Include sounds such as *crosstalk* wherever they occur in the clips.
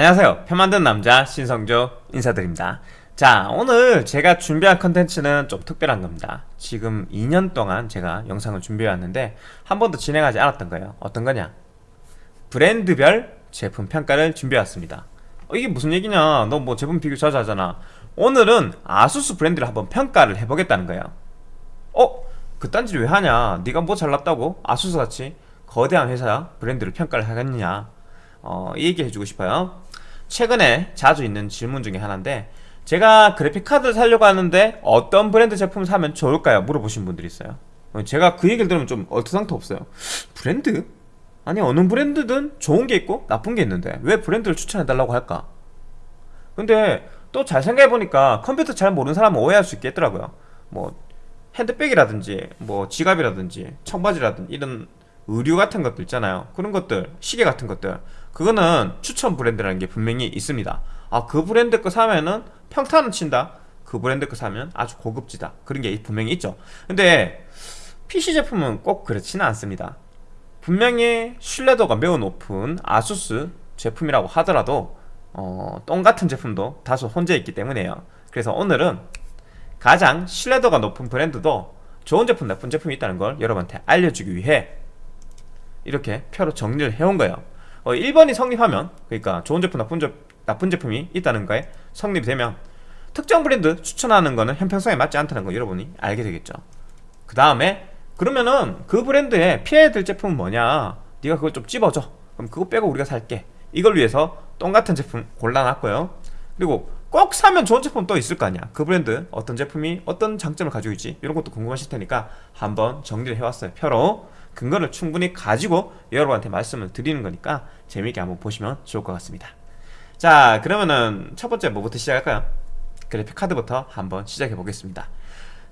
안녕하세요. 편 만든 남자 신성조 인사드립니다. 자 오늘 제가 준비한 컨텐츠는 좀 특별한 겁니다. 지금 2년 동안 제가 영상을 준비해 왔는데 한 번도 진행하지 않았던 거예요. 어떤 거냐? 브랜드별 제품 평가를 준비해 왔습니다. 어, 이게 무슨 얘기냐? 너 뭐 제품 비교 자주 하잖아. 오늘은 아수스 브랜드를 한번 평가를 해보겠다는 거예요. 어? 그딴 짓 왜 하냐? 네가 뭐 잘났다고? 아수스같이 거대한 회사 브랜드를 평가를 하겠느냐? 어, 이 얘기 해주고 싶어요 최근에 자주 있는 질문 중에 하나인데 제가 그래픽카드를 사려고 하는데 어떤 브랜드 제품을 사면 좋을까요? 물어보신 분들이 있어요 어, 제가 그 얘기를 들으면 좀 얼토당토 없어요 브랜드? 아니 어느 브랜드든 좋은 게 있고 나쁜 게 있는데 왜 브랜드를 추천해달라고 할까? 근데 또 잘 생각해보니까 컴퓨터 잘 모르는 사람은 오해할 수 있겠더라고요 뭐 핸드백이라든지 뭐 지갑이라든지 청바지라든지 이런 의류 같은 것들 있잖아요. 그런 것들 시계 같은 것들. 그거는 추천 브랜드라는 게 분명히 있습니다. 아 그 브랜드 거 사면은 평타는 친다. 그 브랜드 거 사면 아주 고급지다. 그런 게 분명히 있죠. 근데 PC 제품은 꼭 그렇지는 않습니다. 분명히 신뢰도가 매우 높은 아수스 제품이라고 하더라도 어, 똥같은 제품도 다소 혼재 있기 때문에요. 그래서 오늘은 가장 신뢰도가 높은 브랜드도 좋은 제품 나쁜 제품이 있다는 걸 여러분한테 알려주기 위해 이렇게 표로 정리를 해온 거예요. 어, 1번이 성립하면 그러니까 좋은 제품 나쁜, 제, 나쁜 제품이 있다는 거에 성립이 되면 특정 브랜드 추천하는 거는 형평성에 맞지 않다는 거 여러분이 알게 되겠죠. 그 다음에 그러면은 그 브랜드에 피해야 될 제품은 뭐냐? 네가 그걸 좀 찝어줘. 그럼 그거 빼고 우리가 살게. 이걸 위해서 똥같은 제품 골라놨고요. 그리고 꼭 사면 좋은 제품 또 있을 거 아니야. 그 브랜드 어떤 제품이 어떤 장점을 가지고 있지? 이런 것도 궁금하실 테니까 한번 정리를 해왔어요 표로 근거를 충분히 가지고 여러분한테 말씀을 드리는 거니까 재미있게 한번 보시면 좋을 것 같습니다. 자 그러면은 첫 번째 뭐부터 시작할까요? 그래픽카드부터 한번 시작해 보겠습니다.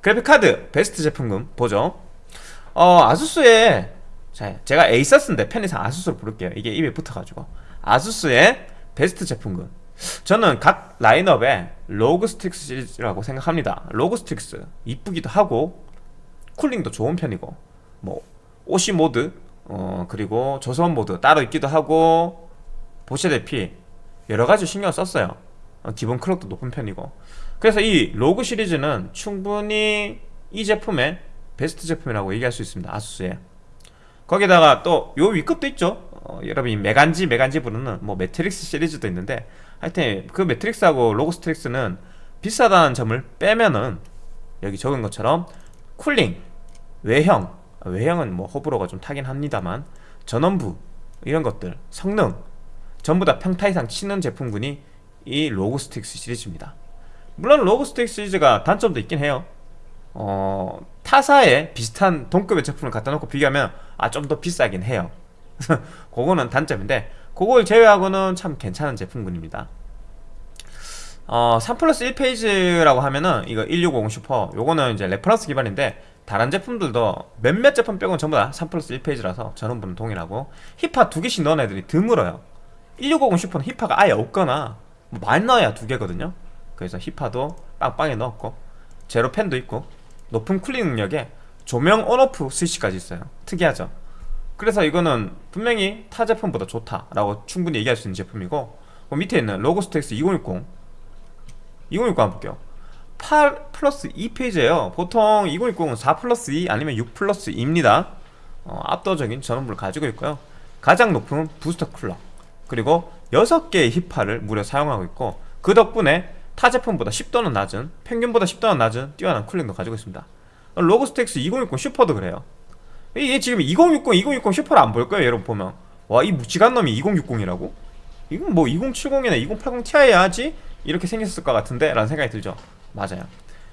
그래픽카드 베스트 제품군 보죠. 어 아수스의 자 제가 에이서스인데 편의상 아수스로 부를게요. 이게 입에 붙어가지고. 아수스의 베스트 제품군 저는 각 라인업에 ROG STRIX 시리즈라고 생각합니다. ROG STRIX 이쁘기도 하고 cooling도 좋은 편이고 뭐 OC 모드 어 그리고 저소음 모드 따로 있기도 하고 보시다시피 여러가지 신경 썼어요. 어, 기본 clock도 높은 편이고. 그래서 이 ROG 시리즈는 충분히 이 제품의 베스트 제품이라고 얘기할 수 있습니다. ASUS에 거기다가 또 요 윗급도 있죠. 어, 여러분이 매간지 매간지 부르는 뭐 매트릭스 시리즈도 있는데 하여튼 그 Matrix하고 ROG Strix는 비싸다는 점을 빼면은 여기 적은 것처럼 cooling, 외형 외형은 뭐 호불호가 좀 타긴 합니다만 전원부 이런 것들 성능 전부 다 평타 이상 치는 제품군이 이 ROG Strix 시리즈입니다. 물론 ROG Strix 시리즈가 단점도 있긴 해요. 어, 타사에 비슷한 동급의 제품을 갖다 놓고 비교하면 아 좀 더 비싸긴 해요. *laughs* 그거는 단점인데 그걸 제외하고는 참 괜찮은 제품군입니다. 어, 3 플러스 1 phase라고 하면은 이거 1650 슈퍼 요거는 이제 reference 기반인데 다른 제품들도 몇몇 제품 빼고는 전부 다 3 플러스 1 phase라서 전원부는 동일하고 히파 두 개씩 넣은 애들이 드물어요. 1650 슈퍼는 히파가 아예 없거나 뭐 많이 넣어야 두 개거든요. 그래서 히파도 빵빵하게 넣었고 제로 팬도 있고 높은 cooling 능력에 조명 on off 스위치까지 있어요. 특이하죠? 그래서 이거는 분명히 타 제품보다 좋다라고 충분히 얘기할 수 있는 제품이고 그 밑에 있는 ROG Strix 2060 2060 한번 볼게요 8 플러스 2 phase에요. 보통 2060은 4 플러스 2 아니면 6 플러스 2입니다. 어, 압도적인 전원부를 가지고 있고요. 가장 높은 boost clock 그리고 6개의 히파를 무려 사용하고 있고 그 덕분에 타 제품보다 10도는 낮은 평균보다 10도는 낮은 뛰어난 cooling도 가지고 있습니다. ROG Strix 2060 슈퍼도 그래요. 이게 지금 2060, 2060 슈퍼를 안 볼 거예요 여러분 보면. 와 이 무식한 놈이 2060이라고? 이건 뭐 2070이나 2080 Ti 해야지? 이렇게 생겼을 것 같은데? 라는 생각이 들죠 맞아요.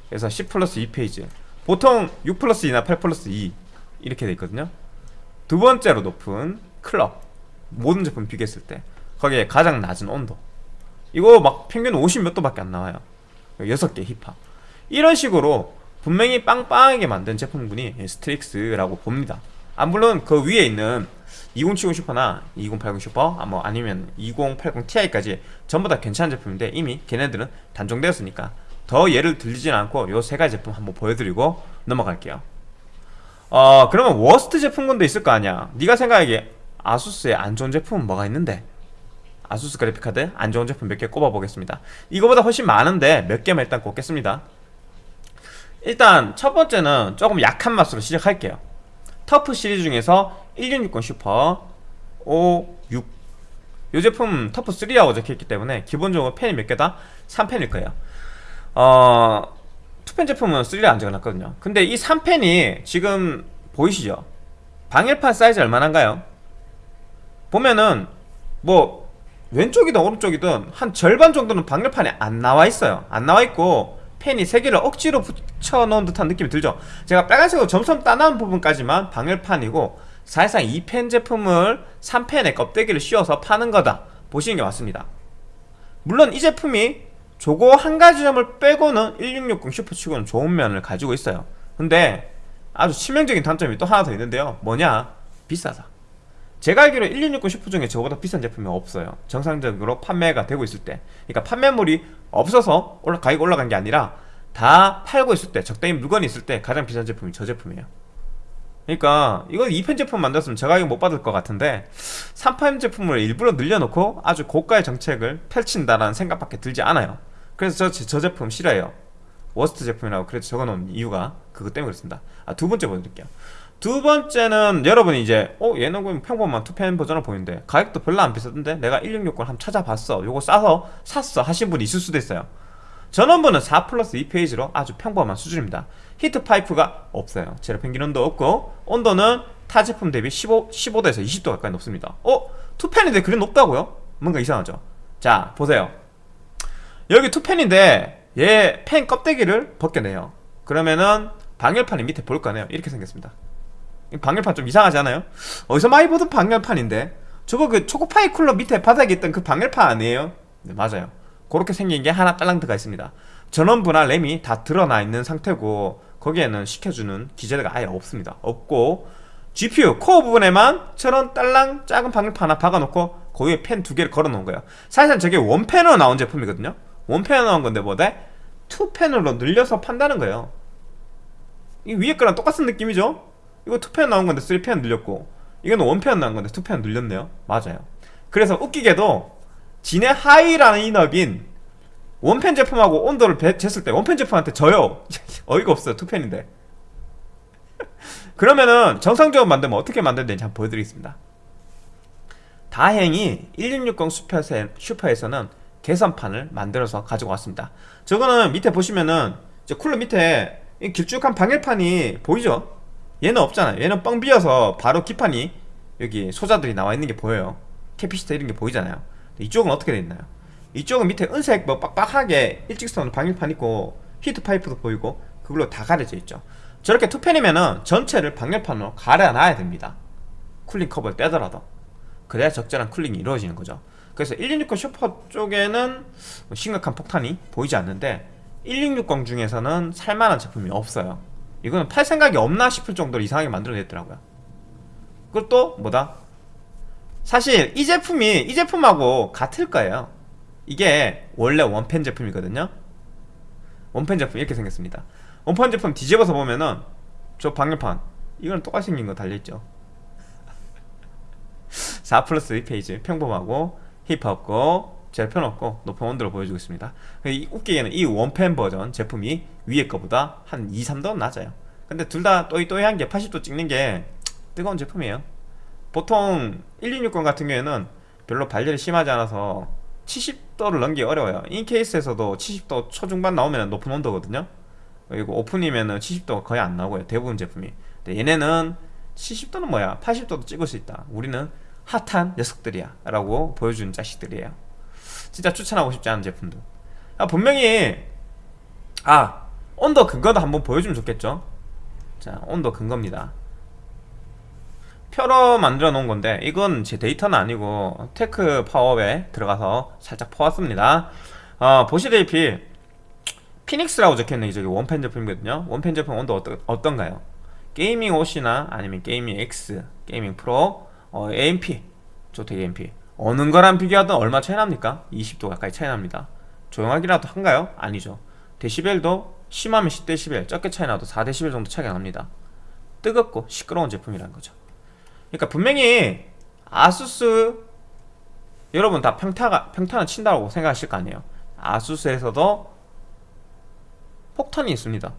그래서 10 플러스 2 phase. 보통 6 플러스 2나 8 플러스 2 이렇게 돼 있거든요. 두 번째로 높은 clock 모든 제품 비교했을 때 거기에 가장 낮은 온도. 이거 막 평균 50 몇 도밖에 안 나와요. 6개 히파. 이런 식으로 분명히 빵빵하게 만든 제품군이 Strix라고 봅니다. 아 물론 그 위에 있는 2070 슈퍼나 2080 슈퍼 아, 뭐 아니면 2080 Ti까지 전부 다 괜찮은 제품인데 이미 걔네들은 단종되었으니까 더 예를 들리진 않고 요 세 가지 제품 한번 보여드리고 넘어갈게요. 어 그러면 worst 제품군도 있을 거 아니야. 네가 생각하기에 ASUS의 안 좋은 제품은 뭐가 있는데? ASUS 그래픽카드? 안 좋은 제품 몇 개 꼽아보겠습니다. 이거보다 훨씬 많은데 몇 개만 일단 꼽겠습니다. 일단 첫 번째는 조금 약한 맛으로 시작할게요. TUF 시리즈 중에서 1660 슈퍼 5, 6. 이 제품 터프 3라고 적혀있기 때문에 기본적으로 펜이 몇 개다? 3펜일 거예요 어... 투펜 제품은 3를 안 적어놨거든요 근데 이 3펜이 지금 보이시죠? 방열판 사이즈 얼마나인가요? 보면은 뭐 왼쪽이든 오른쪽이든 한 절반 정도는 방열판에 안 나와 있어요 안 나와 있고 펜이 세 개를 억지로 붙여놓은 듯한 느낌이 들죠 제가 빨간색으로 점점 따놓은 부분까지만 방열판이고 사실상 이 펜 제품을 3펜에 껍데기를 씌워서 파는 거다 보시는 게 맞습니다 물론 이 제품이 저거 한 가지 점을 빼고는 1660 슈퍼치고는 좋은 면을 가지고 있어요. 근데 아주 치명적인 단점이 또 하나 더 있는데요. 뭐냐? 비싸다. 제가 알기로 1660 슈퍼 중에 저보다 비싼 제품이 없어요. 정상적으로 판매가 되고 있을 때. 그러니까 판매물이 없어서 올라, 가격이 올라간 게 아니라 다 팔고 있을 때 적당히 물건이 있을 때 가장 비싼 제품이 저 제품이에요. 그러니까 이거 2팬 제품 만들었으면 저 가격 못 받을 것 같은데 3팬 제품을 일부러 늘려놓고 아주 고가의 정책을 펼친다라는 생각밖에 들지 않아요 그래서 저, 저 제품 싫어해요. worst 제품이라고 그래서 적어놓은 이유가 그것 때문에 그렇습니다. 아, 두 번째 보여드릴게요. 두 번째는 여러분이 이제 어 얘는 그럼 평범한 투팬 버전을 보이는데 가격도 별로 안 비싸던데 내가 1660을 한번 찾아봤어. 요거 싸서 샀어 하신 분이 있을 수도 있어요. 전원부는 4 플러스 2 phase로 아주 평범한 수준입니다. 히트 파이프가 없어요. 제로 팬 기능도 없고 온도는 타 제품 대비 15, 15도에서 20도 가까이 높습니다. 어? 투팬인데 그래 높다고요? 뭔가 이상하죠? 자 보세요 여기 투팬인데 얘 팬 껍데기를 벗겨내요. 그러면은 방열판이 밑에 볼 거네요. 이렇게 생겼습니다. 방열판 좀 이상하지 않아요? 어디서 많이 보던 방열판인데 저거 그 초코파이 쿨러 밑에 바닥에 있던 그 방열판 아니에요? 네 맞아요. 그렇게 생긴 게 하나 딸랑 들어가 있습니다. 전원부나 램이 다 드러나 있는 상태고 거기에는 시켜주는 기재가 아예 없습니다. 없고 GPU 코어 부분에만 저런 딸랑 작은 방열판 하나 박아놓고 거기에 펜 두 개를 걸어놓은 거예요. 사실상 저게 원펜으로 나온 제품이거든요 원펜으로 나온 건데 뭐다? 투펜으로 늘려서 판다는 거예요. 이 위에 거랑 똑같은 느낌이죠? 이거 2펜 나온 건데 3펜 늘렸고 이건 원펜 나온 건데 2펜 늘렸네요. 맞아요. 그래서 웃기게도 지네 하위 라인업인 원팬 제품하고 온도를 쟀을 때 원팬 제품한테 져요. *laughs* 어이가 없어요 2팬인데. *laughs* 그러면은 정상적으로 만들면 어떻게 만들는지 한번 보여드리겠습니다. 다행히 1660 슈퍼에서는 개선판을 만들어서 가지고 왔습니다. 저거는 밑에 보시면은 쿨러 밑에 길쭉한 방열판이 보이죠? 얘는 없잖아요. 얘는 뻥 비어서 바로 기판이 여기 소자들이 나와 있는 게 보여요. capacitor 이런 게 보이잖아요. 이쪽은 어떻게 돼 있나요? 이쪽은 밑에 은색 뭐 빡빡하게 일직선 방열판 있고 히트 파이프도 보이고 그걸로 다 가려져 있죠. 저렇게 투팬이면은 전체를 방열판으로 가려놔야 됩니다. cooling 커버를 떼더라도. 그래야 적절한 cooling이 이루어지는 거죠 그래서 1660 슈퍼 쪽에는 뭐 심각한 폭탄이 보이지 않는데 1660 중에서는 살만한 제품이 없어요. 이거는 팔 생각이 없나 싶을 정도로 이상하게 만들어냈더라고요. 그리고 또 뭐다? 사실 이 제품이 이 제품하고 같을 거예요. 이게 원래 원펜 제품이거든요. 원펜 제품 이렇게 생겼습니다. 원펜 제품 뒤집어서 보면은 저 방열판 이거는 똑같이 생긴 거 달려있죠. *laughs* 4 플러스 2페이지 평범하고 힙 없고 제편 없고 높은 온도를 보여주고 있습니다. 이 웃기게는 이 원펜 버전 제품이 위에 거보다 한 2, 3도 낮아요. 근데 둘 다 또이또이한 게 80도 찍는 게 뜨거운 제품이에요. 보통 1260 같은 경우에는 별로 발열이 심하지 않아서 70도를 넘기 어려워요. 인 케이스에서도 70도 초중반 나오면 높은 온도거든요. 그리고 오픈이면 70도가 거의 안 나오고요 대부분 제품이. 근데 얘네는 70도는 뭐야? 80도도 찍을 수 있다. 우리는 핫한 녀석들이야 라고 보여주는 자식들이에요. 진짜 추천하고 싶지 않은 제품들. 아, 분명히 아 온도 근거도 한번 보여주면 좋겠죠? 자 온도 근거입니다. 표로 만들어 놓은 건데 이건 제 데이터는 아니고 테크 파워에 들어가서 살짝 퍼왔습니다. 어, 보시다시피 Phoenix라고 적혀있는 저기 원팬 제품이거든요. 원팬 제품 온도 어떠, 어떤가요? Gaming OC나 아니면 Gaming X, Gaming Pro, 어, AMP 조텍 AMP 어느 거랑 비교하든 얼마 차이 납니까? 20도 가까이 차이 납니다. 조용하기라도 한가요? 아니죠. 데시벨도 심하면 10데시벨 적게 차이 나도 4데시벨 정도 차이가 납니다. 뜨겁고 시끄러운 제품이라는 거죠. 그러니까 분명히 아수스 여러분 다 평타가 평타는 친다고 생각하실 거 아니에요. 아수스에서도 폭탄이 있습니다.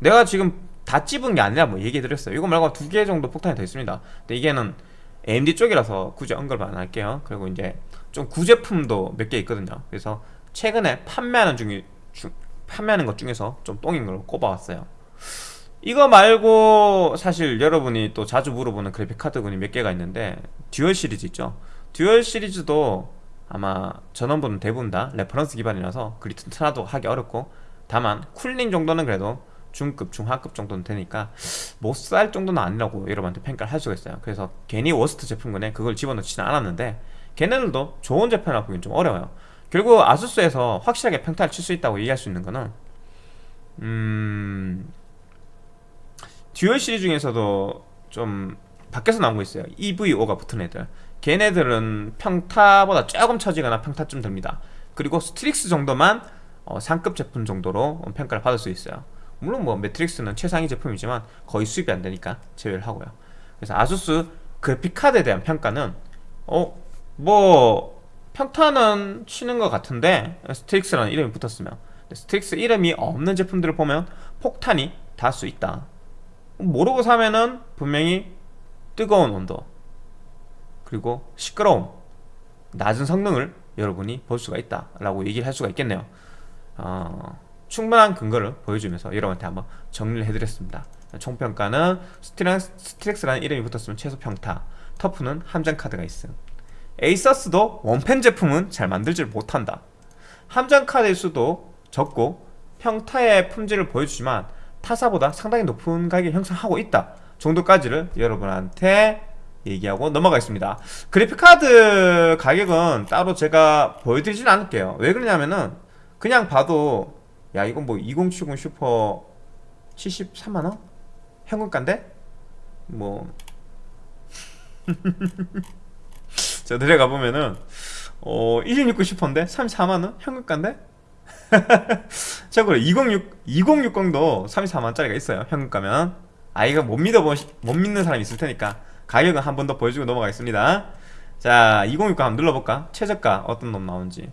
내가 지금 다 찝은 게 아니라 뭐 얘기해 드렸어요. 이거 말고 두 개 정도 폭탄이 더 있습니다. 근데 이게는 AMD 쪽이라서 굳이 언급을 안 할게요. 그리고 이제 좀 구제품도 몇 개 있거든요. 그래서 최근에 판매하는 중에 주, 판매하는 것 중에서 좀 똥인 걸 꼽아왔어요. 이거 말고 사실 여러분이 또 자주 물어보는 그래픽카드군이 몇 개가 있는데 Dual 시리즈 있죠? Dual 시리즈도 아마 전원부는 대부분 다 reference 기반이라서 그리 튼튼하다 하기 어렵고 다만 cooling 정도는 그래도 중급, 중하급 정도는 되니까 못 살 정도는 아니라고 여러분한테 평가를 할 수가 있어요. 그래서 괜히 worst 제품군에 그걸 집어넣지는 않았는데 걔네들도 좋은 제품이라고 보기엔 좀 어려워요. 결국 아수스에서 확실하게 평타를 칠 수 있다고 얘기할 수 있는 거는 음... Dual 시리즈 중에서도 좀 밖에서 나온 거 있어요. EVO가 붙은 애들. 걔네들은 평타보다 조금 처지거나 평타쯤 됩니다. 그리고 Strix 정도만 어, 상급 제품 정도로 평가를 받을 수 있어요 물론 뭐 Matrix는 최상위 제품이지만 거의 수입이 안 되니까 제외를 하고요. 그래서 아수스 그래픽카드에 대한 평가는 어 뭐 평타는 치는 것 같은데 Strix라는 이름이 붙었으면. Strix 이름이 없는 제품들을 보면 폭탄이 닿을 수 있다. 모르고 사면은 분명히 뜨거운 온도 그리고 시끄러움 낮은 성능을 여러분이 볼 수가 있다 라고 얘기를 할 수가 있겠네요. 어, 충분한 근거를 보여주면서 여러분한테 한번 정리를 해드렸습니다. 총평가는 Strix, 라는 이름이 붙었으면 최소 평타 TUF는 함정 카드가 있음. 에이서스도 one fan 제품은 잘 만들질 못한다. 함정 카드일 수도 적고 평타의 품질을 보여주지만 타사보다 상당히 높은 가격을 형성하고 있다 정도까지를 여러분한테 얘기하고 넘어가겠습니다. 그래픽카드 가격은 따로 제가 보여드리진 않을게요. 왜 그러냐면은 그냥 봐도 야 이건 뭐 2070 슈퍼 73만원? 현금가인데? 뭐... *laughs* 저 들어가 보면은 어... 1669 슈퍼인데? 34만원? 현금가인데? *laughs* 참고로 206, 2060도 34만원짜리가 있어요 현금가면 아 이거 못 믿어보 못 믿는 사람이 있을 테니까 가격은 한 번 더 보여주고 넘어가겠습니다 자 2060 한번 눌러볼까? 최저가 어떤 놈 나오는지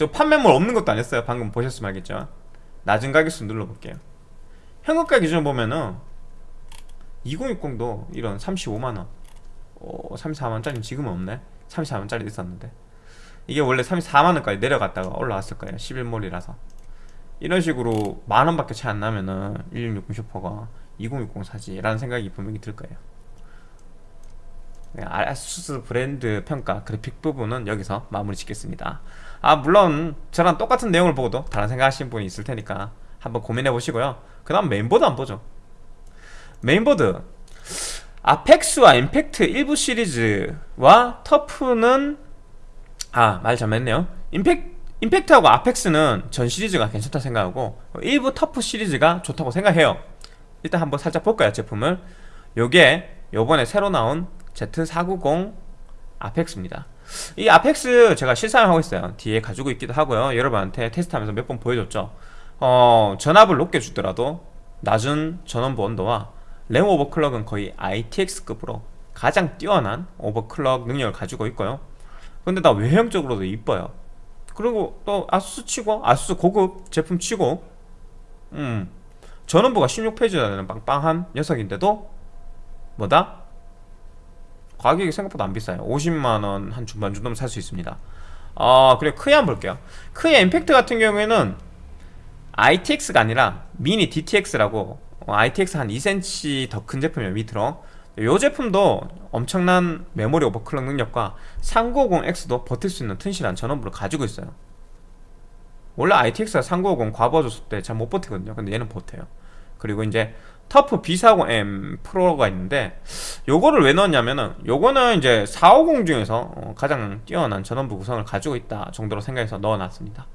저 판매물 없는 것도 아니었어요. 방금 보셨으면 알겠죠? 낮은 가격수 눌러볼게요. 현금가 기준 보면은 2060도 이런 35만원. 어, 34만원짜리 지금은 없네. 34만원짜리 있었는데. 이게 원래 34만원까지 내려갔다가 올라왔을 거예요. 11몰이라서. 이런 식으로 만원밖에 차이 안 나면은 1660 슈퍼가 2060 사지 라는 생각이 분명히 들 거예요. 네, 아수스 브랜드 평가 그래픽 부분은 여기서 마무리 짓겠습니다 아 물론 저랑 똑같은 내용을 보고도 다른 생각하시는 분이 있을 테니까 한번 고민해 보시고요. 그 다음 메인보드 한번 보죠. 메인보드. Apex와 Impact 일부 시리즈와 TUF는 아 말 잘못했네요. 임팩, Impact하고 Apex는 전 시리즈가 괜찮다 생각하고 일부 TUF 시리즈가 좋다고 생각해요. 일단 한번 살짝 볼까요 제품을? 요게 요번에 새로 나온 Z490 아펙스입니다 이 아펙스 제가 실사용 하고 있어요. 뒤에 가지고 있기도 하고요. 여러분한테 테스트하면서 몇 번 보여줬죠. 어, 전압을 높게 주더라도 낮은 전원부 온도와 램 오버클럭은 거의 ITX급으로 가장 뛰어난 오버클럭 능력을 가지고 있고요. 근데 다 외형적으로도 이뻐요. 그리고 또 아수스 치고 아수스 고급 제품 치고 음 전원부가 16페이지나 되는 빵빵한 녀석인데도 뭐다? 가격이 생각보다 안 비싸요. 50만원 한 중반 정도면 살 수 있습니다. 아 그래 크에 한번 볼게요. 크의 임팩트 같은 경우에는 ITX가 아니라 미니 DTX라고 어, ITX 한 2cm 더 큰 제품이에요 밑으로. 이 제품도 엄청난 메모리 오버클럭 능력과 3950X도 버틸 수 있는 튼실한 전원부를 가지고 있어요. 원래 ITX가 3950 과부하 줬을 때 잘 못 버티거든요. 근데 얘는 버텨요. 그리고 이제 터프 B40M 프로가 있는데 요거를 왜 넣었냐면은 요거는 이제 450 중에서 어, 가장 뛰어난 전원부 구성을 가지고 있다 정도로 생각해서 넣어놨습니다.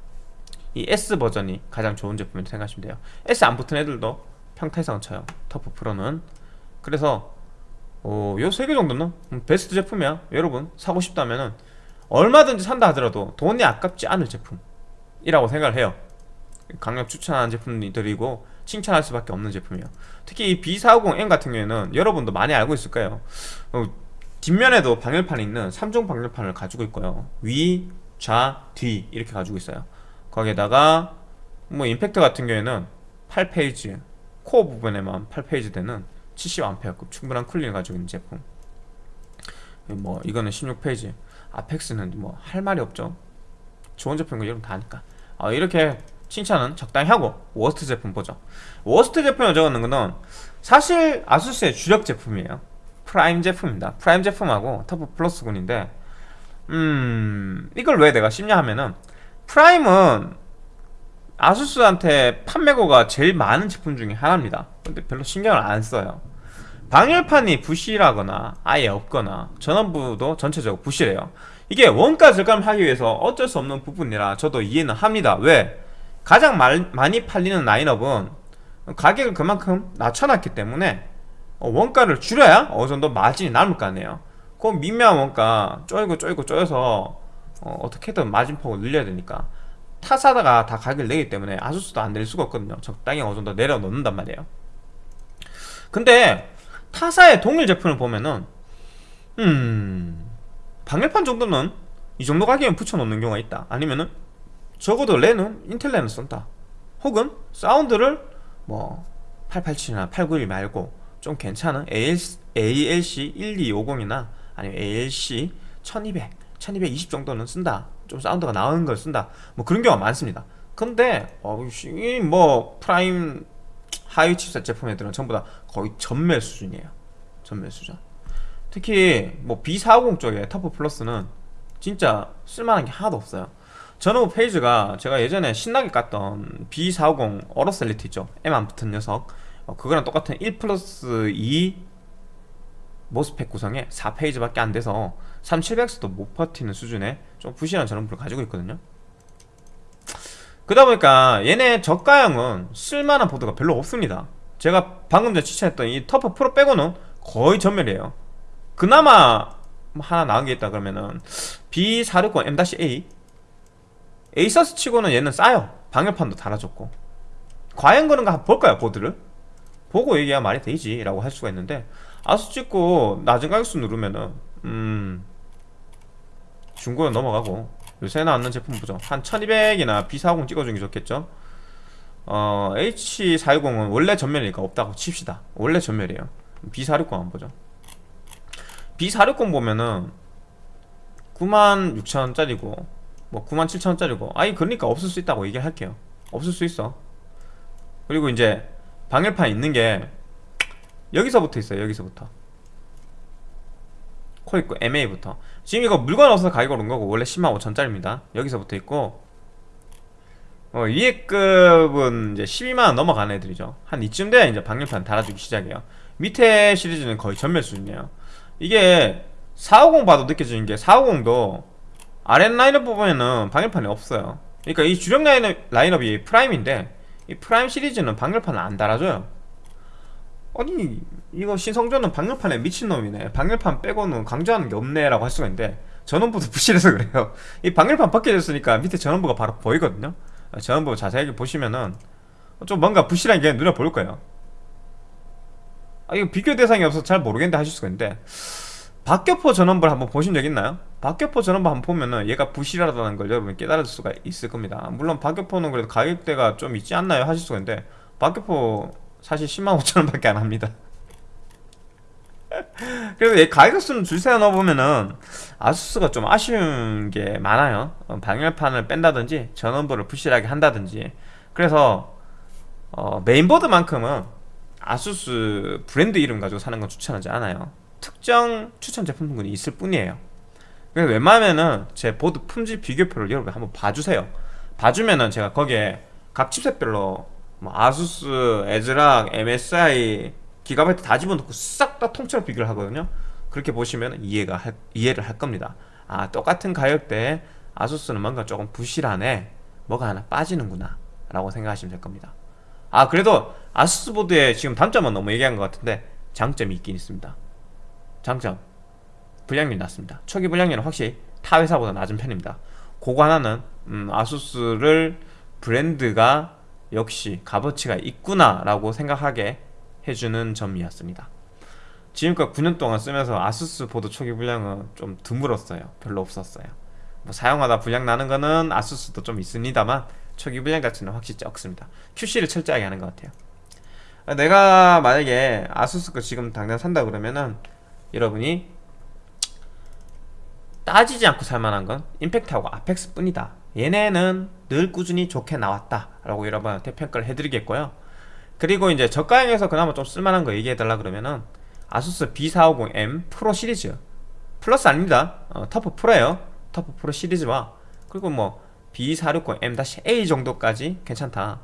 이 S 버전이 가장 좋은 제품이라고 생각하시면 돼요. S 안 붙은 애들도 평타 이상 쳐요 터프 프로는. 그래서 어, 요세 개 정도는 베스트 제품이야. 여러분 사고 싶다면은 얼마든지 산다 하더라도 돈이 아깝지 않을 제품이라고 생각을 해요. 강력 추천하는 제품들이고 칭찬할 수밖에 없는 제품이에요. 특히 이 B450M 같은 경우에는 여러분도 많이 알고 있을 거예요. 어, 뒷면에도 방열판이 있는 3종 방열판을 가지고 있고요. 위, 좌, 뒤 이렇게 가지고 있어요. 거기에다가 뭐 임팩트 같은 경우에는 8페이지 코어 부분에만 8페이지 되는 70A급 충분한 쿨링을 가지고 있는 제품. 뭐 이거는 16 phase Apex는 뭐 할 말이 없죠. 좋은 제품인 거 여러분 다 아니까. 어, 이렇게 칭찬은 적당히 하고 worst 제품 보죠. worst 제품을 적어놓은 거는 사실 아수스의 주력 제품이에요. Prime 제품입니다. Prime 제품하고 TUF Plus군인데 음 이걸 왜 내가 씹냐 하면은 Prime은 아수스한테 판매고가 제일 많은 제품 중에 하나입니다. 근데 별로 신경을 안 써요. 방열판이 부실하거나 아예 없거나 전원부도 전체적으로 부실해요. 이게 원가 절감하기 위해서 어쩔 수 없는 부분이라 저도 이해는 합니다. 왜? 가장 말, 많이 팔리는 라인업은 가격을 그만큼 낮춰놨기 때문에 어, 원가를 줄여야 어느 정도 마진이 남을 거 아니에요. 그 미묘한 원가 쪼이고 쪼이고 쪼여서 어, 어떻게든 마진폭을 늘려야 되니까 타사다가 다 가격을 내기 때문에 아수스도 안 내릴 수가 없거든요. 적당히 어느 정도 내려놓는단 말이에요. 근데 타사의 동일 제품을 보면은 음 방열판 정도는 이 정도 가격에 붙여놓는 경우가 있다. 아니면은 적어도 랜은 인텔 랜을 쓴다. 혹은 사운드를 뭐 887이나 891 말고 좀 괜찮은 ALC, ALC 1250이나 아니면 ALC 1200, 1220 정도는 쓴다. 좀 사운드가 나오는 걸 쓴다. 뭐 그런 경우가 많습니다. 근데 어, 뭐 Prime 하위 칩셋 제품들은 전부 다 거의 전멸 수준이에요. 전멸 수준. 특히 뭐 B450 쪽에 TUF Plus는 진짜 쓸만한 게 하나도 없어요 전원부 phase가 제가 예전에 신나게 깠던 B450 AORUS Elite 있죠? M 안 붙은 녀석. 어, 그거랑 똑같은 1 플러스 2 MOSFET 구성에 4 phase밖에 안 돼서 3700X도 못 버티는 수준의 좀 부실한 전원부를 가지고 있거든요. 그러다 보니까 얘네 저가형은 쓸만한 보드가 별로 없습니다. 제가 방금 전에 추천했던 이 TUF Pro 빼고는 거의 전멸이에요. 그나마 하나 나은 게 있다 그러면은 B460 M-A 에이서스 치고는 얘는 싸요. 방열판도 달아줬고. 과연 그런가 볼까요 보드를? 보고 얘기해야 말이 되지 라고 할 수가 있는데 아수스 찍고 낮은 가격순 누르면은 음 중고로 넘어가고 요새 나왔는 제품 보죠 한 1200이나 B450 찍어주는 게 좋겠죠? 어 H410은 원래 전멸이니까 없다고 칩시다. 원래 전멸이에요. B460 한번 보죠. B460 보면은 96,000원짜리고 뭐 97,000원짜리고 아니 그러니까 없을 수 있다고 얘기할게요. 없을 수 있어. 그리고 이제 방열판 있는 게 여기서부터 있어요 여기서부터. 코 있고 MA부터. 지금 이거 물건 없어서 가격이 오른 거고 원래 10만 5천짜리입니다. 여기서부터 있고. 어, 위에 급은 이제 12만원 넘어가는 애들이죠. 한 이쯤 돼야 이제 방열판 달아주기 시작해요. 밑에 시리즈는 거의 전멸 수준이에요. 이게 450 봐도 느껴지는 게 450도 아랫 라인업 보면은 방열판이 없어요. 그러니까 이 주력 라인업, 라인업이 Prime인데 이 Prime 시리즈는 방열판을 안 달아줘요. 아니 이거 신성조는 방열판에 미친놈이네. 방열판 빼고는 강조하는 게 없네 라고 할 수가 있는데 전원부도 부실해서 그래요. 이 방열판 벗겨졌으니까 밑에 전원부가 바로 보이거든요. 전원부 자세하게 보시면은 좀 뭔가 부실한 게 눈에 보일 거예요. 아 이거 비교 대상이 없어서 잘 모르겠는데 하실 수가 있는데 박격포 전원부를 한번 보신 적 있나요? 박격포 전원부 한번 보면은 얘가 부실하다는 걸 여러분 깨달을 수가 있을 겁니다. 물론 박격포는 그래도 가격대가 좀 있지 않나요? 하실 수가 있는데 박격포 사실 10만 5천원 밖에 안 합니다. *laughs* 그래서 얘 가격수는 줄세어 넣어보면은 아수스가 좀 아쉬운 게 많아요. 어, 방열판을 뺀다든지 전원부를 부실하게 한다든지. 그래서 어, 메인보드만큼은 아수스 브랜드 이름 가지고 사는 건 추천하지 않아요. 특정 추천 제품군이 있을 뿐이에요 웬만하면은 제 보드 품질 비교표를 여러분 한번 봐주세요. 봐주면은 제가 거기에 각 칩셋별로 뭐 아수스, 에즈락, MSI, 기가바이트 다 집어넣고 싹 다 통째로 비교를 하거든요. 그렇게 보시면 이해가 할, 이해를 할 겁니다. 아 똑같은 가격대에 아수스는 뭔가 조금 부실하네. 뭐가 하나 빠지는구나 라고 생각하시면 될 겁니다. 아 그래도 아수스 보드의 지금 단점은 너무 얘기한 것 같은데 장점이 있긴 있습니다. 장점 불량률이 낮습니다. 초기 불량률은 확실히 타 회사보다 낮은 편입니다. 그거 하나는 음, 아수스를 브랜드가 역시 값어치가 있구나 라고 생각하게 해주는 점이었습니다. 지금까지 9년 동안 쓰면서 아수스 보드 초기 불량은 좀 드물었어요. 별로 없었어요. 뭐 사용하다 불량 나는 거는 아수스도 좀 있습니다만 초기 불량 자체는 확실히 적습니다. QC를 철저하게 하는 것 같아요. 내가 만약에 아수스 거 지금 당장 산다 그러면은 여러분이 따지지 않고 살만한 건 Impact하고 Apex 뿐이다. 얘네는 늘 꾸준히 좋게 나왔다 라고 여러분한테 평가를 해드리겠고요. 그리고 이제 저가형에서 그나마 좀 쓸만한 거 얘기해달라 그러면은 아수스 B450M Pro 시리즈. 플러스 아닙니다. 어, TUF Pro예요. TUF Pro 시리즈와 그리고 뭐 B460M-A 정도까지 괜찮다.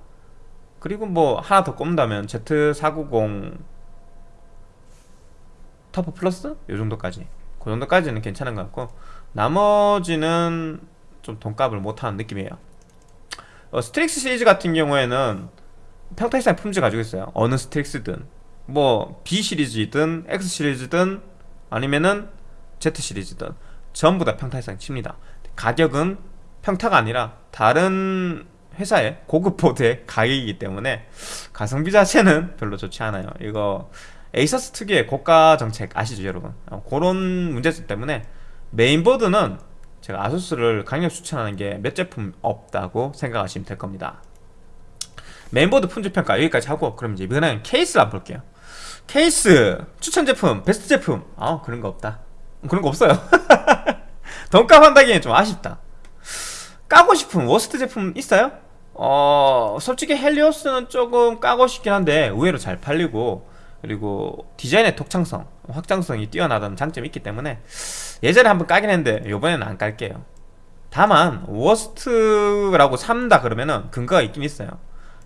그리고 뭐 하나 더 꼽는다면 Z490 TUF Plus? 요 정도까지 그 정도까지는 괜찮은 것 같고 나머지는 좀 돈값을 못하는 느낌이에요. 어, Strix 시리즈 같은 경우에는 평타 이상 품질 가지고 있어요. 어느 Strix든 뭐 B 시리즈든 X 시리즈든 아니면은 Z 시리즈든 전부 다 평타 이상 칩니다. 가격은 평타가 아니라 다른 회사의 고급 보드의 가격이기 때문에 가성비 자체는 별로 좋지 않아요. 이거 에이서스 특유의 고가 정책 아시죠 여러분? 어, 그런 문제점 때문에 메인보드는 제가 아수스를 강력 추천하는 게 몇 제품 없다고 생각하시면 될 겁니다. 메인보드 품질평가 여기까지 하고 그럼 이제 이번에는 케이스를 한번 볼게요. 케이스 추천 제품 베스트 제품. 아 그런 거 없다. 그런 거 없어요. *laughs* 돈값 한다기엔 좀 아쉽다. 까고 싶은 worst 제품 있어요? 어 솔직히 Helios는 조금 까고 싶긴 한데 의외로 잘 팔리고 그리고 디자인의 독창성 확장성이 뛰어나다는 장점이 있기 때문에 예전에 한번 까긴 했는데 이번에는 안 깔게요 다만 worst라고 삼는다 그러면은 근거가 있긴 있어요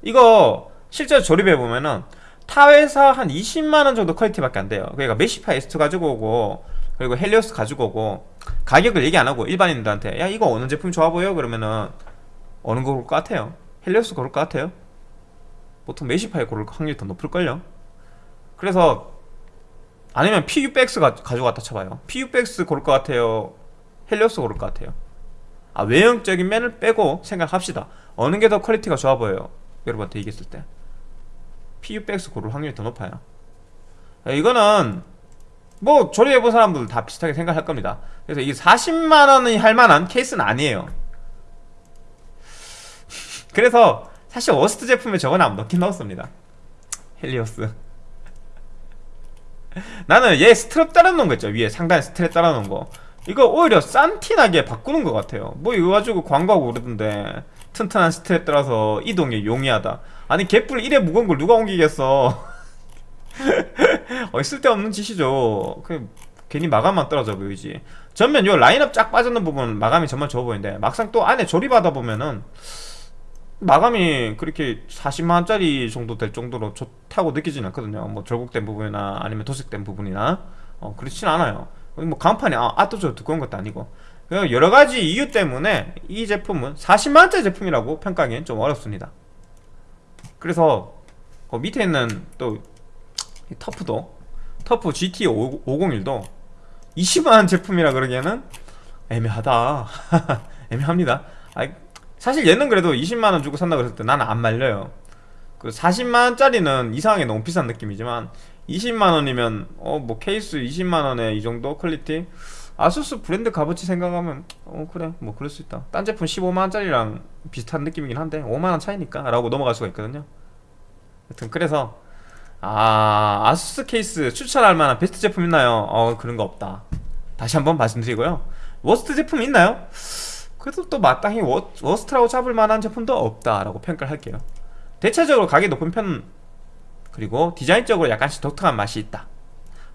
이거 실제로 조립해보면은 타 회사 한 20만원 정도 퀄리티밖에 안 돼요 그러니까 Meshify S2 가지고 오고 그리고 헬리오스 가지고 오고 가격을 얘기 안 하고 일반인들한테 야 이거 어느 제품 좋아 보여? 그러면은 어느 거 고를 것 같아요? 헬리오스 고를 것 같아요? 보통 메시파이 고를 확률이 더 높을걸요? 그래서 아니면 PUBX 가, 가지고 왔다 쳐봐요. PUBX 고를 것 같아요? 헬리오스 고를 것 같아요? 아 외형적인 면을 빼고 생각합시다. 어느 게 더 quality가 좋아 보여요? 여러분한테 얘기했을 때. PUBX 고를 확률이 더 높아요. 이거는 뭐 조립해본 사람들 다 비슷하게 생각할 겁니다. 그래서 이게 40만원이 할만한 케이스는 아니에요. *laughs* 그래서 사실 worst 제품에 저거는 안 넣긴 넣었습니다. 헬리오스 *laughs* 나는 얘 스트랩 달아놓은 거 있죠. 위에 상단에 스트랩 달아놓은 거. 이거 오히려 싼티나게 바꾸는 것 같아요. 뭐 이거 가지고 광고하고 그러던데 튼튼한 스트랩 달아서 이동이 용이하다. 아니 개뿔 이래 무거운 걸 누가 옮기겠어? *laughs* 어, 쓸데없는 짓이죠. 그 괜히 마감만 떨어져 보이지. 전면 요 라인업 쫙 빠졌는 부분 마감이 정말 좋아 보이는데 막상 또 안에 조립하다 보면은 마감이 그렇게 40만원짜리 정도 될 정도로 좋다고 느끼지는 않거든요. 뭐 절곡된 부분이나 아니면 도색된 부분이나. 어, 그렇진 않아요. 뭐 간판이 아, 아또저 두꺼운 것도 아니고. 여러가지 이유 때문에 이 제품은 40만원짜리 제품이라고 평가하기엔 좀 어렵습니다. 그래서 그 밑에 있는 또 터프도 터프 GT 501도 20만원 제품이라 그러기에는 애매하다. *laughs* 애매합니다. 아이, 사실 얘는 그래도 20만원 주고 산다고 했을 때 나는 안 말려요. 그 40만원짜리는 이상하게 너무 비싼 느낌이지만 20만원이면 어 뭐 케이스 20만원에 이 정도 quality? 아수스 브랜드 값어치 생각하면 어 그래 뭐 그럴 수 있다. 딴 제품 15만원짜리랑 비슷한 느낌이긴 한데 5만원 차이니까 라고 넘어갈 수가 있거든요. 여튼 그래서 아 아수스 케이스 추천할 만한 베스트 제품 있나요? 어 그런 거 없다. 다시 한번 말씀드리고요. worst 제품 있나요? 그래도 또 마땅히 워, worst라고 잡을 만한 제품도 없다라고 평가를 할게요. 대체적으로 가격이 높은 편 그리고 디자인적으로 약간씩 독특한 맛이 있다.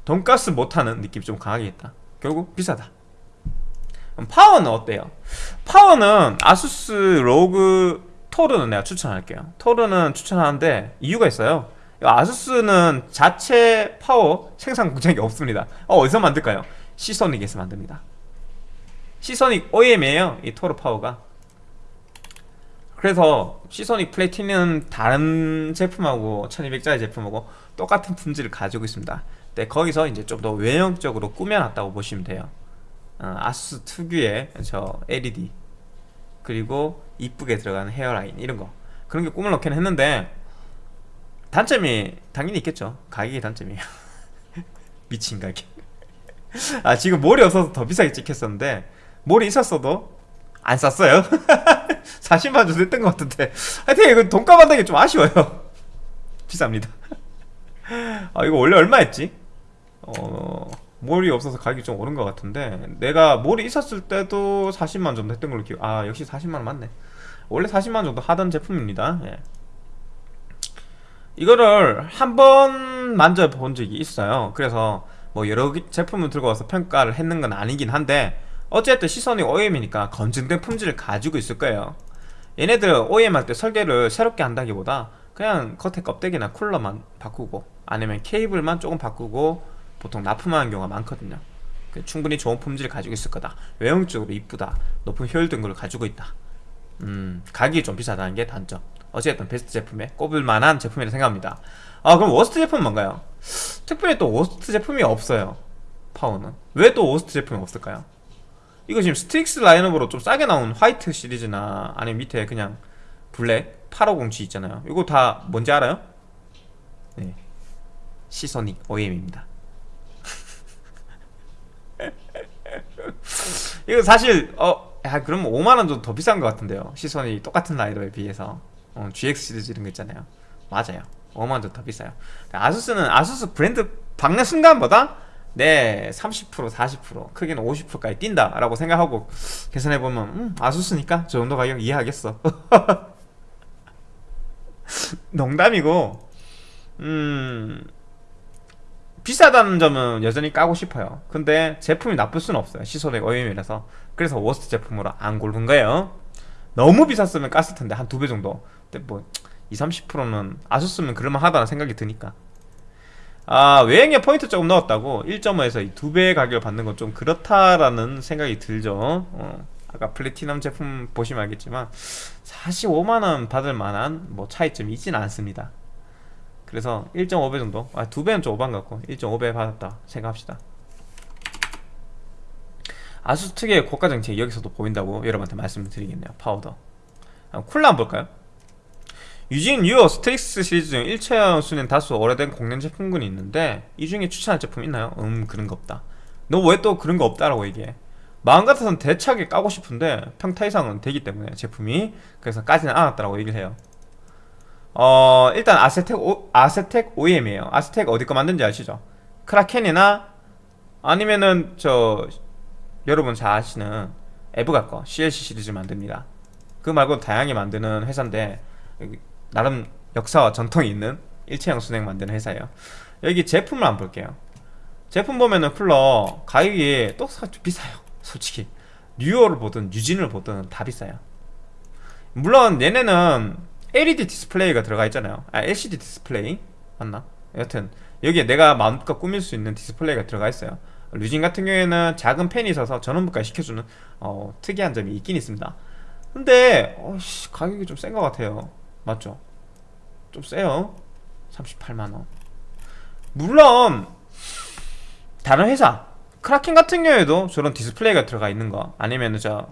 돈값을 못하는 느낌이 좀 강하게 있다. 결국 비싸다. 파워는 어때요? 파워는 아수스 로그 토르는 내가 추천할게요. 토르는 추천하는데 이유가 있어요. 아수스는 자체 파워 생산 *laughs* 공장이 없습니다. 어, 어디서 만들까요? 시소닉에서 만듭니다 시소닉 OEM이에요 이 토르 파워가. 그래서 시소닉 플래티넘 다른 제품하고 1200짜리 제품하고 똑같은 품질을 가지고 있습니다. 네, 거기서 이제 좀 더 외형적으로 꾸며놨다고 보시면 돼요. 어, 아수스 특유의 저 LED 그리고 이쁘게 들어가는 헤어라인 이런 거. 그런 게 꿈을 넣긴 했는데 단점이 당연히 있겠죠. 가격이 단점이에요. *laughs* 미친 가격. 아 지금 몰이 없어서 더 비싸게 찍혔었는데 몰이 있었어도 안 쌌어요? 40만 정도 했던 것 같은데. 하여튼 이거 돈값 한다는 게좀 아쉬워요. *laughs* 비쌉니다. *laughs* 아 이거 원래 얼마였지? 어... 몰이 없어서 가격이 좀 오른 것 같은데. 내가 몰이 있었을 때도 40만 정도 했던 걸로 기억 아 역시 40만원 맞네. 원래 40만원 정도 하던 제품입니다. 예. 이거를 한 번 만져본 적이 있어요. 그래서 뭐 여러 개- 제품을 들고 와서 평가를 했는 건 아니긴 한데 어쨌든 시선이 OEM이니까 검증된 품질을 가지고 있을 거예요. 얘네들 OEM 할 때 설계를 새롭게 한다기보다 그냥 겉에 껍데기나 쿨러만 바꾸고 아니면 케이블만 조금 바꾸고 보통 납품하는 경우가 많거든요. 그 충분히 좋은 품질을 가지고 있을 거다. 외형적으로 이쁘다. 높은 효율 등급을 가지고 있다. 음 가격이 좀 비싸다는 게 단점. 어쨌든 베스트 제품에 꼽을 만한 제품이라 생각합니다. 아 그럼 worst 제품은 뭔가요? 특별히 또 worst 제품이 없어요. 파워는. 왜 또 worst 제품이 없을까요? 이거 지금 스틱스 라인업으로 좀 싸게 나온 화이트 시리즈나 아니면 밑에 그냥 블랙 850G 있잖아요. 이거 다 뭔지 알아요? 네. 시소닉 OEM입니다. *laughs* 이거 사실 어, 야 그럼 5만원 정도 더 비싼 것 같은데요. 시소닉 똑같은 라인업에 비해서. 어, GX 시리즈 이런 거 있잖아요. 맞아요. 5만원 정도 더 비싸요. 아수스는 아수스 브랜드 박는 순간보다 네, 30% 40% 크게는 50%까지 뛴다 라고 생각하고 계산해보면 음, 아수스니까 저 정도 가격 이해하겠어. *laughs* 농담이고 음 비싸다는 점은 여전히 까고 싶어요. 근데 제품이 나쁠 수는 없어요 시소백 OEM이라서. 그래서 워스트 제품으로 안 고른 거예요. 너무 비쌌으면 깠을 텐데 한 두 배 정도. 근데 뭐 20, 30%는 아수스면 그럴만하다는 생각이 드니까 아 외형에 포인트 조금 넣었다고. 1.5에서 이두 배의 가격을 받는 건 좀 그렇다라는 생각이 들죠. 어, 아까 플래티넘 제품 보시면 알겠지만 45만원 받을 만한 뭐 차이점이 있진 않습니다. 그래서 1.5배 정도? 아 2배는 좀 오반 같고 1.5배 받았다 생각합시다. 아수스 특유의 고가 정책이 여기서도 보인다고 여러분한테 말씀을 드리겠네요. 파워도. 아, 쿨러 한번 볼까요? 유진 유어 스트릭스 시리즈 중 일체형 수랭 다수 오래된 공랭 제품군이 있는데 이 중에 추천할 제품 있나요? 음 그런 거 없다. 너 왜 또 그런 거 없다라고 얘기해? 마음 같아서는 대차게 까고 싶은데 평타 이상은 되기 때문에 제품이 그래서 까지는 않았다라고 얘기를 해요. 어 일단 아세텍 오, 아세텍 OEM이에요. 아세텍 어디 거 만든지 아시죠? 크라켄이나 아니면은 저 여러분 잘 아시는 에브가 거 CLC 시리즈 만듭니다. 그 말고 다양하게 만드는 회사인데 나름 역사와 전통이 있는 일체형 수랭 만드는 회사예요. 여기 제품을 한번 볼게요. 제품 보면은 쿨러 가격이 또 사- 비싸요. 솔직히. 류오를 보든 류진을 보든 다 비싸요. 물론 얘네는 LED 디스플레이가 들어가 있잖아요. 아 LCD 디스플레이 맞나? 여튼 여기에 내가 마음껏 꾸밀 수 있는 디스플레이가 들어가 있어요. 류진 같은 경우에는 작은 팬이 있어서 전원부까지 식혀주는 어, 특이한 점이 있긴 있습니다. 근데 어씨 가격이 좀 센 것 같아요 맞죠? 좀 세요. 38만원. 물론 다른 회사 크라켄 같은 경우에도 저런 디스플레이가 들어가 있는 거 아니면 저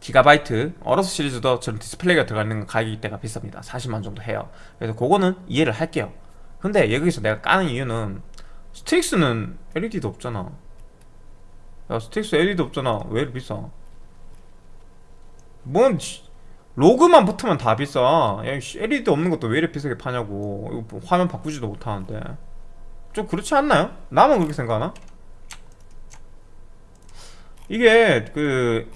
기가바이트 어로스 시리즈도 저런 디스플레이가 들어가 있는 거 가격이 대개 비쌉니다. 40만 정도 해요. 그래서 그거는 이해를 할게요. 근데 여기서 내가 까는 이유는 스틱스는 LED도 없잖아. 야 스틱스 LED 없잖아. 왜 이렇게 비싸? 뭔 씨, 로그만 붙으면 다 비싸. 야 씨, LED 없는 것도 왜 이렇게 비싸게 파냐고. 이거 뭐 화면 바꾸지도 못하는데. 좀 그렇지 않나요? 나만 그렇게 생각하나? 이게 그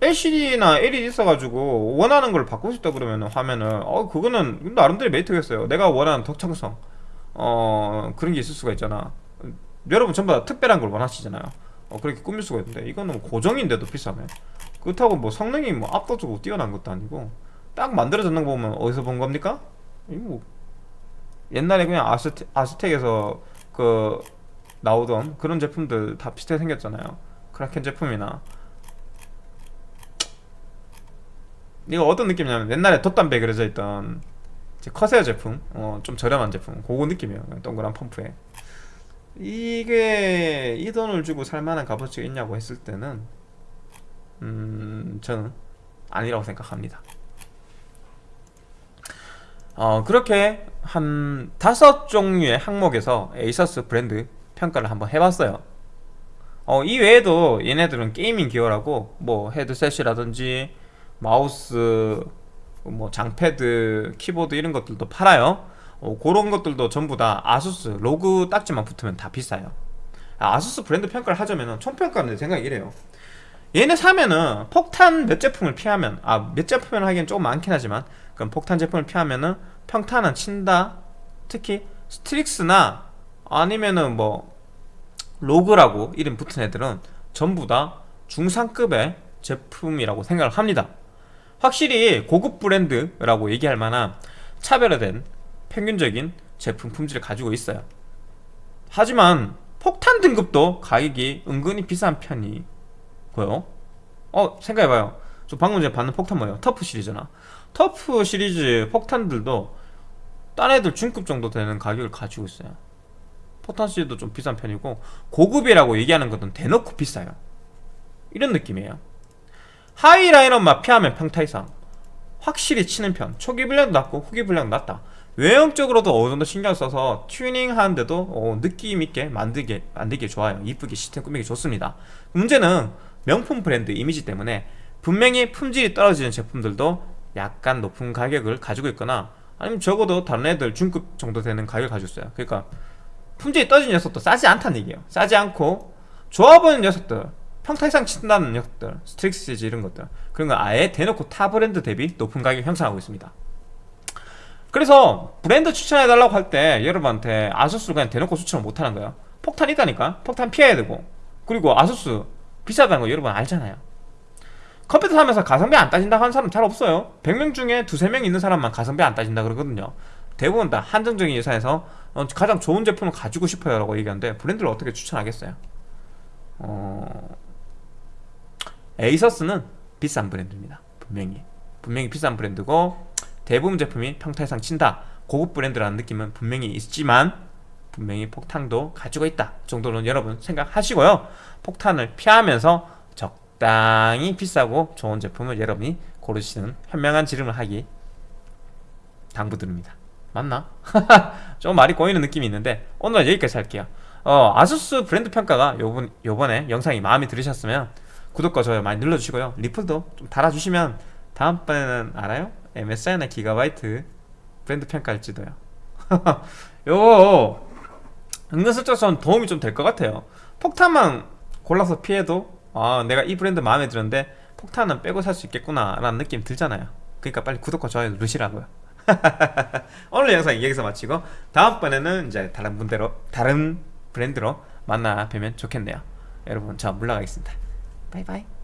LCD나 LED 있어가지고 원하는 걸 바꾸고 싶다 그러면 화면을. 어 그거는 나름대로 메리트겠어요. 내가 원하는 덕창성. 어 그런 게 있을 수가 있잖아. 여러분 전부 다 특별한 걸 원하시잖아요. 어 그렇게 꾸밀 수가 있는데 이거는 뭐 고정인데도 비싸네 그렇다고 뭐 성능이 뭐 압도적으로 뛰어난 것도 아니고 딱 만들어졌는 거 보면 어디서 본 겁니까? 이거 뭐 옛날에 그냥 아스테, 아스텍에서 그 나오던 그런 제품들 다 비슷하게 생겼잖아요. 크라켄 제품이나. 이거 어떤 느낌이냐면 옛날에 돛담배 그려져 있던 커세어 제품 어, 좀 저렴한 제품 그거 느낌이에요. 동그란 펌프에. 이게 이 돈을 주고 살만한 값어치가 있냐고 했을 때는 음 저는 아니라고 생각합니다 어, 그렇게 한 다섯 종류의 항목에서 에이서스 브랜드 평가를 한번 해봤어요. 어, 이 외에도 얘네들은 gaming gear라고 뭐 헤드셋이라든지 마우스, 뭐 장패드, 키보드 이런 것들도 팔아요. 어, 그런 것들도 전부 다 ASUS ROG 딱지만 붙으면 다 비싸요. 아, ASUS 브랜드 평가를 하자면 총평가는 내 생각이 이래요. 얘네 사면은 폭탄 몇 제품을 피하면 아 몇 제품을 하기엔 조금 많긴 하지만 그럼 폭탄 제품을 피하면은 평타는 친다? 특히 STRIX나 아니면은 뭐 ROG라고 이름 붙은 애들은 전부 다 중상급의 제품이라고 생각을 합니다. 확실히 고급 브랜드라고 얘기할 만한 차별화된 평균적인 제품 품질을 가지고 있어요. 하지만 폭탄 등급도 가격이 은근히 비싼 편이 고요? 어 생각해봐요. 저 방금 전에 봤던 폭탄 뭐예요? TUF 시리즈나. TUF 시리즈 폭탄들도 딴 애들 중급 정도 되는 가격을 가지고 있어요. 폭탄 시리즈도 좀 비싼 편이고 고급이라고 얘기하는 것은 대놓고 비싸요. 이런 느낌이에요. 하위 라인업만 피하면 평타 이상. 확실히 치는 편. 초기 불량도 낮고 후기 불량도 낮다. 외형적으로도 어느 정도 신경 써서 튜닝 하는데도 어, 느낌 있게 만들게 만들기 좋아요. 이쁘게 시스템 꾸미기 좋습니다. 문제는 명품 브랜드 이미지 때문에 분명히 품질이 떨어지는 제품들도 약간 높은 가격을 가지고 있거나 아니면 적어도 다른 애들 중급 정도 되는 가격을 가지고 있어요. 그러니까 품질이 떨어진 녀석도 싸지 않다는 얘기예요. 싸지 않고 보이는 녀석들 평타 이상 친다는 녀석들 STRIX 시리즈 이런 것들. 그런 거 아예 대놓고 타 브랜드 대비 높은 가격 형성하고 있습니다. 그래서 브랜드 추천해달라고 할 때 여러분한테 ASUS를 그냥 대놓고 추천을 못하는 거예요. 폭탄 있다니까. 폭탄 피해야 되고. 그리고 아수스 비싸다는 거 여러분 알잖아요. 컴퓨터 사면서 가성비 안 따진다고 하는 사람 잘 없어요. 100명 중에 두세 명 있는 사람만 가성비 안 따진다 그러거든요. 대부분 다 한정적인 예산에서 어, 가장 좋은 제품을 가지고 싶어요 라고 얘기하는데 브랜드를 어떻게 추천하겠어요? 어... 에이서스는 비싼 브랜드입니다. 분명히. 분명히 비싼 브랜드고 대부분 제품이 평타 이상 친다. 고급 브랜드라는 느낌은 분명히 있지만 분명히 폭탄도 가지고 있다 정도는 여러분 생각하시고요. 폭탄을 피하면서 적당히 비싸고 좋은 제품을 여러분이 고르시는 현명한 지름을 하기 당부드립니다. 맞나? *laughs* 좀 말이 꼬이는 느낌이 있는데 오늘은 여기까지 할게요. 어, 아수스 브랜드 평가가 요번, 요번에 영상이 마음에 들으셨으면 구독과 좋아요 많이 눌러주시고요. 리플도 좀 달아주시면 다음번에는 알아요? MSI나 기가바이트 브랜드 평가할지도요. *laughs* 요거 은근슬쩍 전 도움이 좀 될 것 같아요. 폭탄만 골라서 피해도 아 내가 이 브랜드 마음에 드는데 폭탄은 빼고 살 수 있겠구나 라는 느낌 들잖아요. 그러니까 빨리 구독과 좋아요 누르시라고요. *laughs* 오늘 영상 여기서 마치고 다음번에는 이제 다른 분대로 다른 브랜드로 만나 뵈면 좋겠네요. 여러분 저 물러가겠습니다. 바이바이